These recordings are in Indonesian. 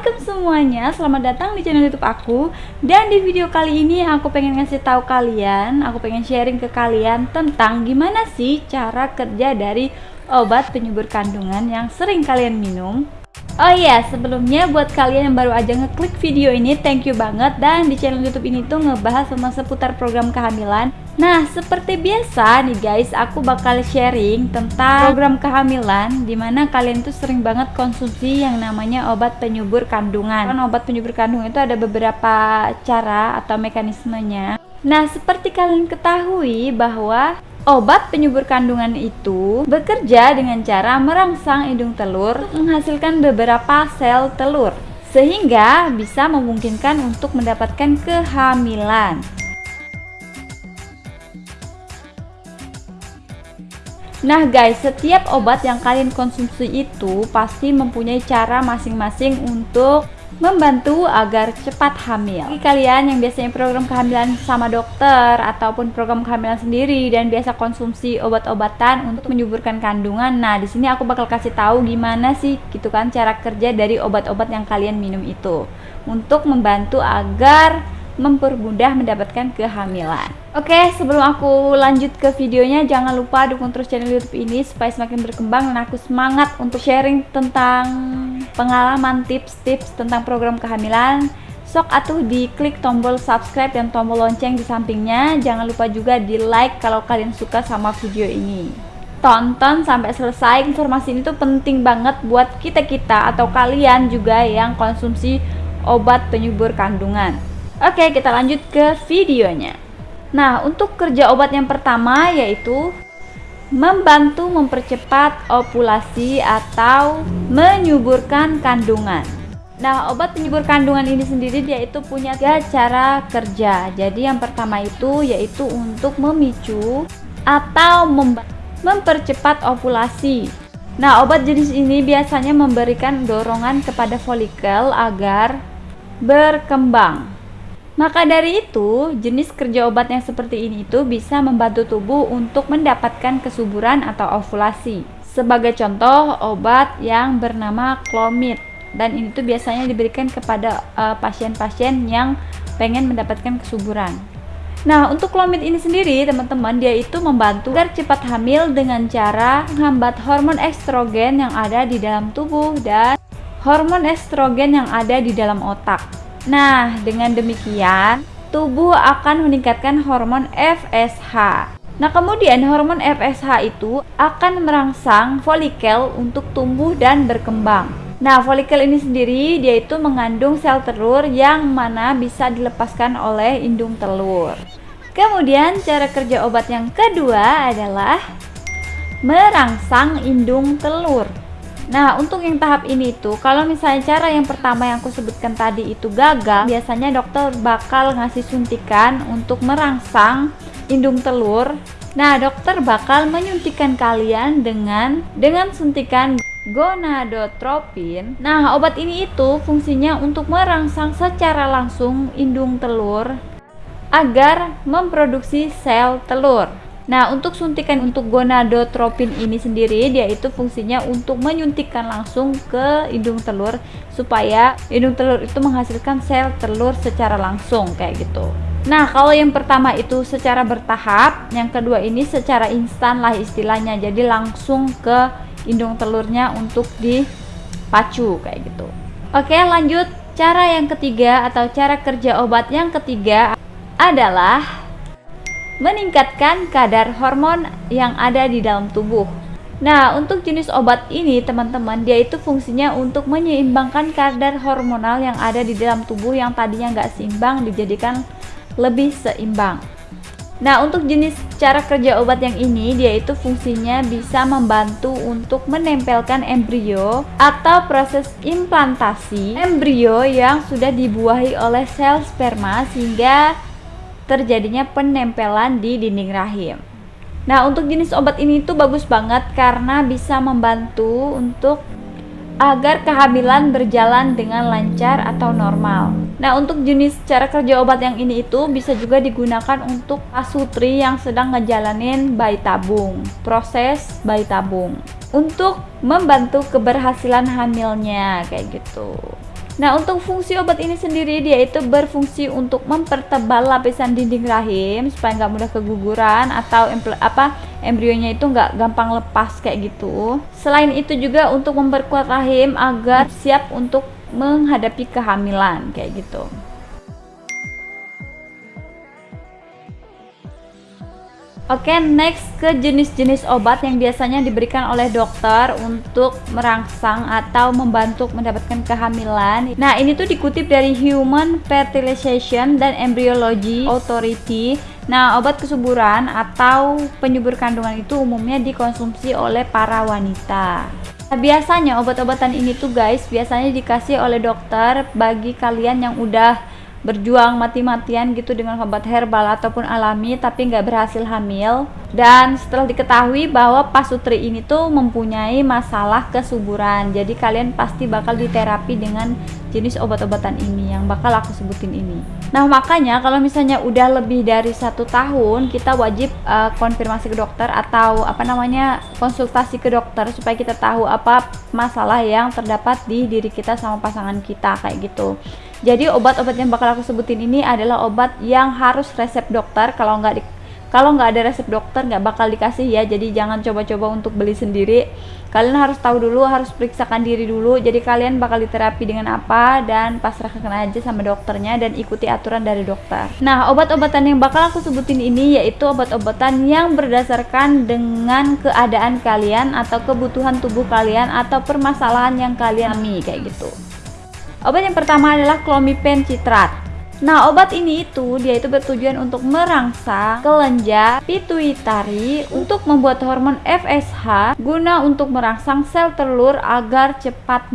Assalamualaikum semuanya. Selamat datang di channel youtube aku. Dan di video kali ini aku pengen ngasih tahu kalian Aku pengen sharing ke kalian tentang gimana sih cara kerja dari obat penyubur kandungan yang sering kalian minum. Oh iya, sebelumnya buat kalian yang baru aja ngeklik video ini, thank you banget. Dan di channel youtube ini tuh ngebahas tentang seputar program kehamilan Nah, seperti biasa nih guys, aku bakal sharing tentang program kehamilan Di mana kalian tuh sering banget konsumsi yang namanya obat penyubur kandungan Kan obat penyubur kandungan itu ada beberapa cara atau mekanismenya Nah, seperti kalian ketahui bahwa Obat penyubur kandungan itu bekerja dengan cara merangsang indung telur menghasilkan beberapa sel telur sehingga bisa memungkinkan untuk mendapatkan kehamilan. Nah guys, setiap obat yang kalian konsumsi itu pasti mempunyai cara masing-masing untuk membantu agar cepat hamil. Bagi kalian yang biasanya program kehamilan sama dokter ataupun program kehamilan sendiri dan biasa konsumsi obat-obatan untuk menyuburkan kandungan. Nah, di sini aku bakal kasih tahu gimana sih gitu kan cara kerja dari obat-obat yang kalian minum itu untuk membantu agar mempermudah mendapatkan kehamilan. Oke, sebelum aku lanjut ke videonya, jangan lupa dukung terus channel YouTube ini supaya semakin berkembang dan aku semangat untuk sharing tentang pengalaman tips-tips tentang program kehamilan. Sok atuh di klik tombol subscribe dan tombol lonceng di sampingnya. Jangan lupa juga di like kalau kalian suka sama video ini. Tonton sampai selesai, informasi ini tuh penting banget buat kita-kita atau kalian juga yang konsumsi obat penyubur kandungan. Oke, kita lanjut ke videonya. Nah, untuk kerja obat yang pertama yaitu membantu mempercepat ovulasi atau menyuburkan kandungan. Nah, obat penyubur kandungan ini sendiri dia itu punya tiga cara kerja. Jadi yang pertama itu yaitu untuk memicu atau mem mempercepat ovulasi. Nah, obat jenis ini biasanya memberikan dorongan kepada folikel agar berkembang. Maka dari itu, jenis kerja obat yang seperti ini itu bisa membantu tubuh untuk mendapatkan kesuburan atau ovulasi. Sebagai contoh, obat yang bernama Clomid dan ini tuh biasanya diberikan kepada eh, pasien-pasien uh, yang pengen mendapatkan kesuburan. Nah, untuk Clomid ini sendiri, teman-teman, dia itu membantu agar cepat hamil dengan cara menghambat hormon estrogen yang ada di dalam tubuh dan hormon estrogen yang ada di dalam otak. Nah, dengan demikian, tubuh akan meningkatkan hormon FSH. Nah, kemudian hormon FSH itu akan merangsang folikel untuk tumbuh dan berkembang. Nah, folikel ini sendiri dia itu mengandung sel telur yang mana bisa dilepaskan oleh indung telur. Kemudian cara kerja obat yang kedua adalah merangsang indung telur. Nah, untuk yang tahap ini tuh, kalau misalnya cara yang pertama yang aku sebutkan tadi itu gagal, biasanya dokter bakal ngasih suntikan untuk merangsang indung telur. Nah, dokter bakal menyuntikkan kalian dengan dengan suntikan gonadotropin. Nah, obat ini itu fungsinya untuk merangsang secara langsung indung telur agar memproduksi sel telur. Nah, untuk suntikan untuk gonadotropin ini sendiri dia itu fungsinya untuk menyuntikkan langsung ke hidung telur supaya hidung telur itu menghasilkan sel telur secara langsung kayak gitu. Nah, kalau yang pertama itu secara bertahap, yang kedua ini secara instan lah istilahnya. Jadi langsung ke hidung telurnya untuk dipacu kayak gitu. Oke, lanjut. Cara yang ketiga atau cara kerja obat yang ketiga adalah meningkatkan kadar hormon yang ada di dalam tubuh. Nah, untuk jenis obat ini, teman-teman, dia itu fungsinya untuk menyeimbangkan kadar hormonal yang ada di dalam tubuh yang tadinya nggak seimbang dijadikan lebih seimbang. Nah, untuk jenis cara kerja obat yang ini, dia itu fungsinya bisa membantu untuk menempelkan embrio atau proses implantasi embrio yang sudah dibuahi oleh sel sperma sehingga terjadinya penempelan di dinding rahim. Nah, untuk jenis obat ini tuh bagus banget karena bisa membantu untuk agar kehamilan berjalan dengan lancar atau normal. Nah, untuk jenis cara kerja obat yang ini itu bisa juga digunakan untuk pasutri yang sedang ngejalanin bayi tabung, proses bayi tabung. untuk membantu keberhasilan hamilnya kayak gitu. Nah, untuk fungsi obat ini sendiri dia itu berfungsi untuk mempertebal lapisan dinding rahim supaya nggak mudah keguguran atau apa embrionya itu nggak gampang lepas kayak gitu. Selain itu juga untuk memperkuat rahim agar siap untuk menghadapi kehamilan kayak gitu. Oke, okay, next ke jenis-jenis obat yang biasanya diberikan oleh dokter untuk merangsang atau membantu mendapatkan kehamilan. Nah, ini tuh dikutip dari Human Fertilization dan Embryology Authority. Nah, obat kesuburan atau penyubur kandungan itu umumnya dikonsumsi oleh para wanita. Nah, biasanya obat-obatan ini tuh guys, biasanya dikasih oleh dokter bagi kalian yang udah berjuang mati-matian gitu dengan obat herbal ataupun alami tapi nggak berhasil hamil. Dan setelah diketahui bahwa pasutri ini tuh mempunyai masalah kesuburan jadi kalian pasti bakal diterapi dengan jenis obat-obatan ini yang bakal aku sebutin ini. Nah makanya kalau misalnya udah lebih dari satu tahun kita wajib uh, konfirmasi ke dokter atau apa namanya konsultasi ke dokter supaya kita tahu apa masalah yang terdapat di diri kita sama pasangan kita kayak gitu jadi obat-obat yang bakal aku sebutin ini adalah obat yang harus resep dokter. Kalau nggak di, kalau nggak ada resep dokter nggak bakal dikasih ya. Jadi jangan coba-coba untuk beli sendiri. Kalian harus tahu dulu, harus periksakan diri dulu. Jadi kalian bakal diterapi dengan apa dan pasrahkan aja sama dokternya dan ikuti aturan dari dokter. Nah, obat-obatan yang bakal aku sebutin ini yaitu obat-obatan yang berdasarkan dengan keadaan kalian atau kebutuhan tubuh kalian atau permasalahan yang kalian alami kayak gitu. Obat yang pertama adalah clomipen citrat. Nah, obat ini itu dia itu bertujuan untuk merangsang kelenjar pituitari untuk membuat hormon FSH guna untuk merangsang sel telur agar cepat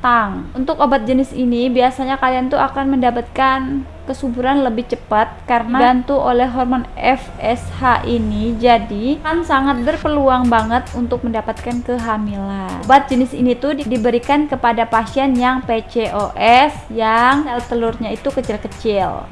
matang. Untuk obat jenis ini biasanya kalian tuh akan mendapatkan kesuburan lebih cepat karena dibantu oleh hormon FSH ini. Jadi kan sangat berpeluang banget untuk mendapatkan kehamilan. Obat jenis ini tuh diberikan kepada pasien yang PCOS yang sel telurnya itu kecil-kecil.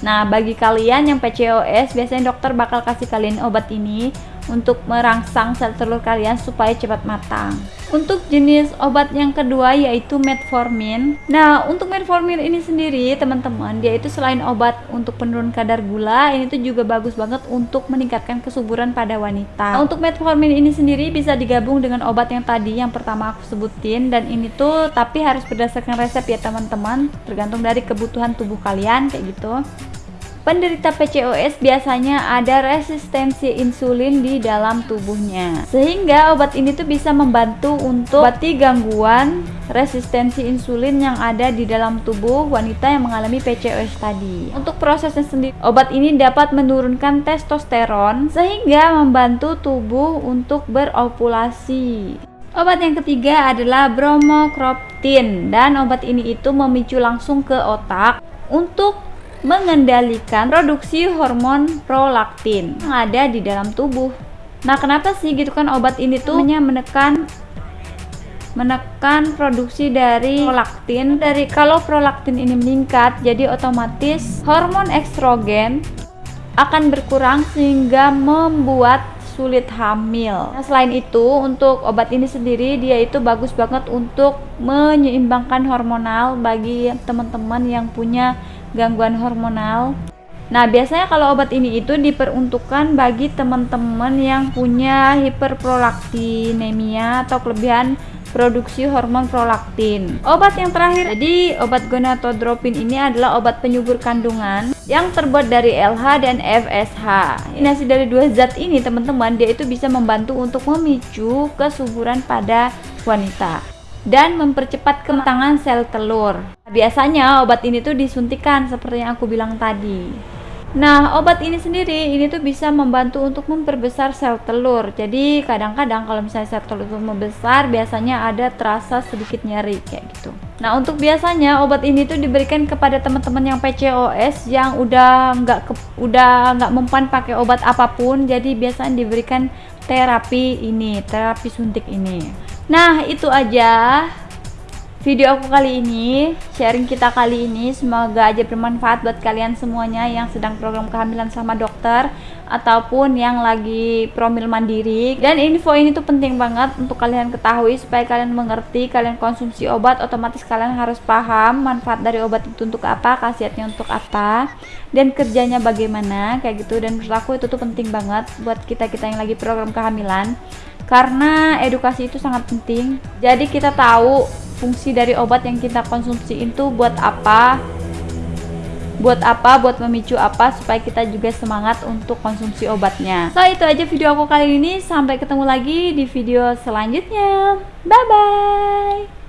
Nah, bagi kalian yang PCOS, biasanya dokter bakal kasih kalian obat ini untuk merangsang sel telur kalian supaya cepat matang. Untuk jenis obat yang kedua yaitu metformin. Nah, untuk metformin ini sendiri, teman-teman, dia itu selain obat untuk penurun kadar gula, ini tuh juga bagus banget untuk meningkatkan kesuburan pada wanita. Nah, untuk metformin ini sendiri bisa digabung dengan obat yang tadi yang pertama aku sebutin dan ini tuh tapi harus berdasarkan resep ya, teman-teman, tergantung dari kebutuhan tubuh kalian kayak gitu. Penderita PCOS biasanya ada resistensi insulin di dalam tubuhnya. Sehingga obat ini tuh bisa membantu untuk obati gangguan resistensi insulin yang ada di dalam tubuh wanita yang mengalami PCOS tadi. Untuk prosesnya sendiri, obat ini dapat menurunkan testosteron sehingga membantu tubuh untuk berovulasi. Obat yang ketiga adalah bromocroptin dan obat ini itu memicu langsung ke otak untuk mengendalikan produksi hormon prolaktin yang ada di dalam tubuh. Nah, kenapa sih gitu kan obat ini tuh hanya menekan menekan produksi dari prolaktin. Dari kalau prolaktin ini meningkat, jadi otomatis hormon estrogen akan berkurang sehingga membuat sulit hamil. Nah, selain itu, untuk obat ini sendiri dia itu bagus banget untuk menyeimbangkan hormonal bagi teman-teman yang punya gangguan hormonal. Nah, biasanya kalau obat ini itu diperuntukkan bagi teman-teman yang punya hiperprolaktinemia atau kelebihan produksi hormon prolaktin. Obat yang terakhir, jadi obat gonadotropin ini adalah obat penyubur kandungan yang terbuat dari LH dan FSH. Kombinasi dari dua zat ini, teman-teman, dia itu bisa membantu untuk memicu kesuburan pada wanita dan mempercepat kematangan sel telur. Biasanya obat ini tuh disuntikan seperti yang aku bilang tadi. Nah, obat ini sendiri ini tuh bisa membantu untuk memperbesar sel telur. Jadi, kadang-kadang kalau misalnya sel telur itu membesar, biasanya ada terasa sedikit nyeri kayak gitu. Nah, untuk biasanya obat ini tuh diberikan kepada teman-teman yang PCOS yang udah nggak udah nggak mempan pakai obat apa pun. Jadi, biasanya diberikan terapi ini, terapi suntik ini. Nah, itu aja video aku kali ini, sharing kita kali ini semoga aja bermanfaat buat kalian semuanya yang sedang program kehamilan sama dokter ataupun yang lagi promil mandiri. Dan info ini tuh penting banget untuk kalian ketahui supaya kalian mengerti, kalian konsumsi obat otomatis kalian harus paham manfaat dari obat itu untuk apa, khasiatnya untuk apa, dan kerjanya bagaimana kayak gitu. Dan menurut aku itu tuh penting banget buat kita-kita yang lagi program kehamilan karena edukasi itu sangat penting. Jadi kita tahu fungsi dari obat yang kita konsumsi itu buat apa buat apa, buat memicu apa supaya kita juga semangat untuk konsumsi obatnya. So itu aja video aku kali ini, sampai ketemu lagi di video selanjutnya. Bye bye.